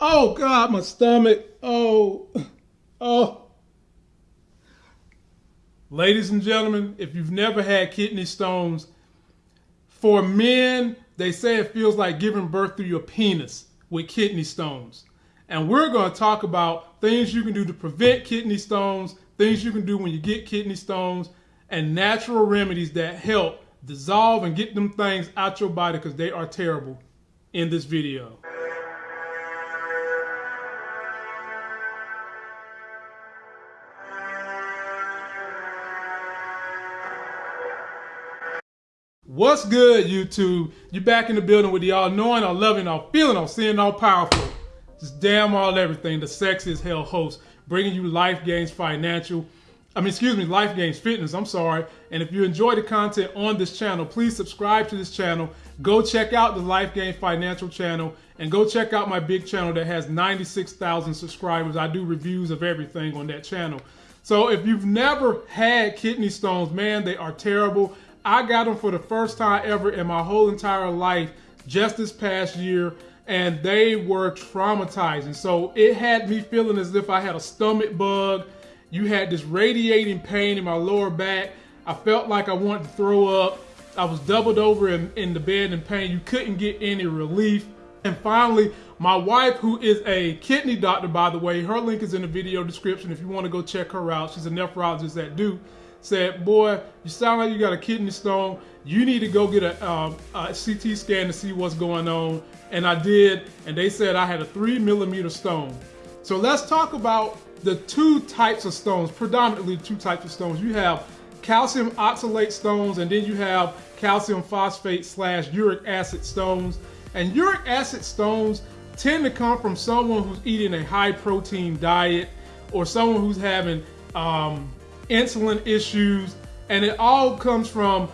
Oh God, my stomach. Oh, oh. Ladies and gentlemen, if you've never had kidney stones, for men, they say it feels like giving birth through your penis with kidney stones. And we're going to talk about things you can do to prevent kidney stones, things you can do when you get kidney stones, and natural remedies that help dissolve and get them things out your body because they are terrible in this video. What's good, YouTube? You back in the building with the all knowing, all loving, all feeling, all seeing, all powerful. Just damn all everything. The sexiest hell host, bringing you life gains financial. I mean, excuse me, life gains fitness. I'm sorry. And if you enjoy the content on this channel, please subscribe to this channel. Go check out the Life Gain Financial channel and go check out my big channel that has 96,000 subscribers. I do reviews of everything on that channel. So if you've never had kidney stones, man, they are terrible. I got them for the first time ever in my whole entire life just this past year, and they were traumatizing. So it had me feeling as if I had a stomach bug. You had this radiating pain in my lower back. I felt like I wanted to throw up. I was doubled over in, in the bed in pain. You couldn't get any relief. And finally, my wife, who is a kidney doctor, by the way, her link is in the video description if you want to go check her out. She's a nephrologist at Duke said, boy, you sound like you got a kidney stone. You need to go get a, um, a, CT scan to see what's going on. And I did, and they said I had a three millimeter stone. So let's talk about the two types of stones, predominantly two types of stones. You have calcium oxalate stones, and then you have calcium phosphate slash uric acid stones. And uric acid stones tend to come from someone who's eating a high protein diet or someone who's having um, insulin issues, and it all comes from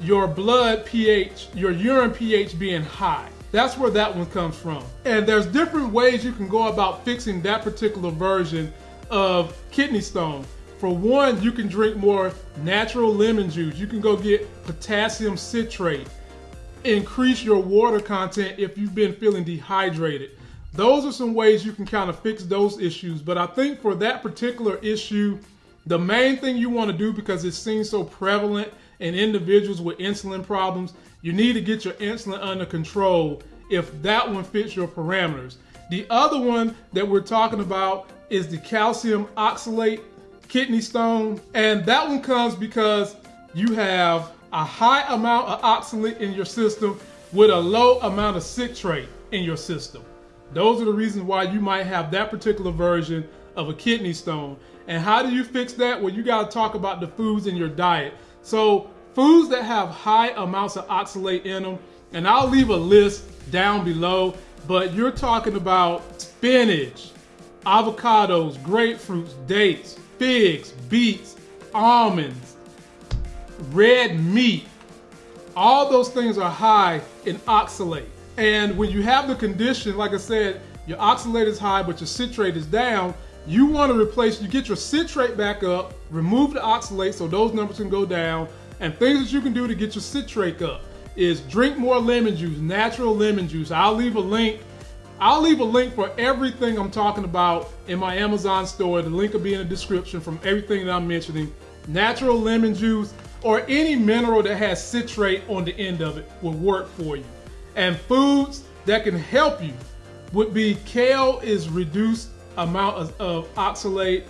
your blood pH, your urine pH being high. That's where that one comes from. And there's different ways you can go about fixing that particular version of kidney stone. For one, you can drink more natural lemon juice. You can go get potassium citrate. Increase your water content if you've been feeling dehydrated. Those are some ways you can kind of fix those issues. But I think for that particular issue, the main thing you want to do because it seems so prevalent in individuals with insulin problems, you need to get your insulin under control if that one fits your parameters. The other one that we're talking about is the calcium oxalate kidney stone. And that one comes because you have a high amount of oxalate in your system with a low amount of citrate in your system. Those are the reasons why you might have that particular version of a kidney stone. And how do you fix that? Well, you got to talk about the foods in your diet. So foods that have high amounts of oxalate in them, and I'll leave a list down below, but you're talking about spinach, avocados, grapefruits, dates, figs, beets, almonds, red meat. All those things are high in oxalate. And when you have the condition, like I said, your oxalate is high, but your citrate is down, you want to replace, you get your citrate back up, remove the oxalate so those numbers can go down, and things that you can do to get your citrate up is drink more lemon juice, natural lemon juice. I'll leave a link. I'll leave a link for everything I'm talking about in my Amazon store. The link will be in the description from everything that I'm mentioning. Natural lemon juice or any mineral that has citrate on the end of it will work for you. And foods that can help you would be kale is reduced amount of, of oxalate.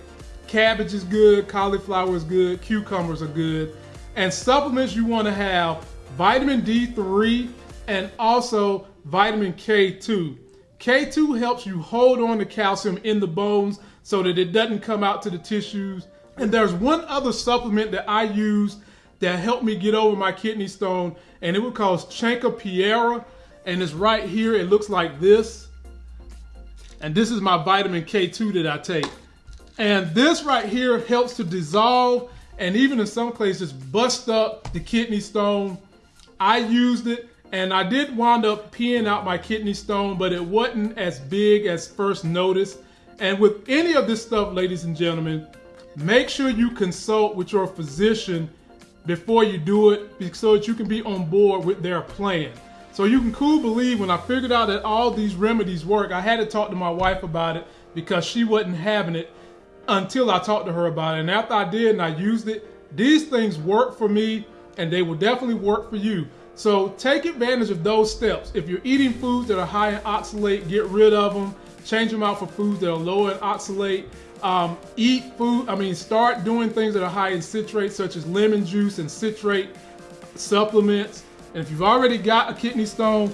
Cabbage is good, cauliflower is good, cucumbers are good. And supplements you want to have vitamin D3 and also vitamin K2. K2 helps you hold on to calcium in the bones so that it doesn't come out to the tissues. And there's one other supplement that I use that helped me get over my kidney stone, and it was called Chanca Piedra, and it's right here. It looks like this. And this is my vitamin K2 that I take. And this right here helps to dissolve and even in some cases bust up the kidney stone. I used it and I did wind up peeing out my kidney stone, but it wasn't as big as first noticed. And with any of this stuff, ladies and gentlemen, make sure you consult with your physician before you do it so that you can be on board with their plan. So you can cool believe when I figured out that all these remedies work, I had to talk to my wife about it because she wasn't having it until I talked to her about it. And after I did and I used it, these things work for me and they will definitely work for you. So take advantage of those steps. If you're eating foods that are high in oxalate, get rid of them. Change them out for foods that are low in oxalate. Um, eat food, I mean, start doing things that are high in citrate, such as lemon juice and citrate supplements. And if you've already got a kidney stone,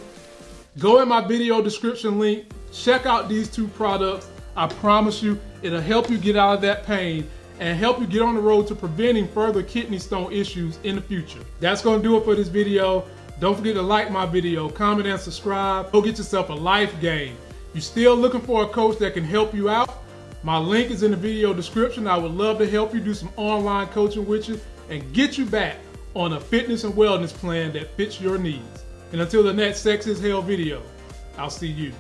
go in my video description link, check out these two products. I promise you, it'll help you get out of that pain and help you get on the road to preventing further kidney stone issues in the future. That's gonna do it for this video. Don't forget to like my video, comment and subscribe. Go get yourself a life game. You still looking for a coach that can help you out? My link is in the video description. I would love to help you do some online coaching with you and get you back on a fitness and wellness plan that fits your needs. And until the next Sex is Hell video, I'll see you.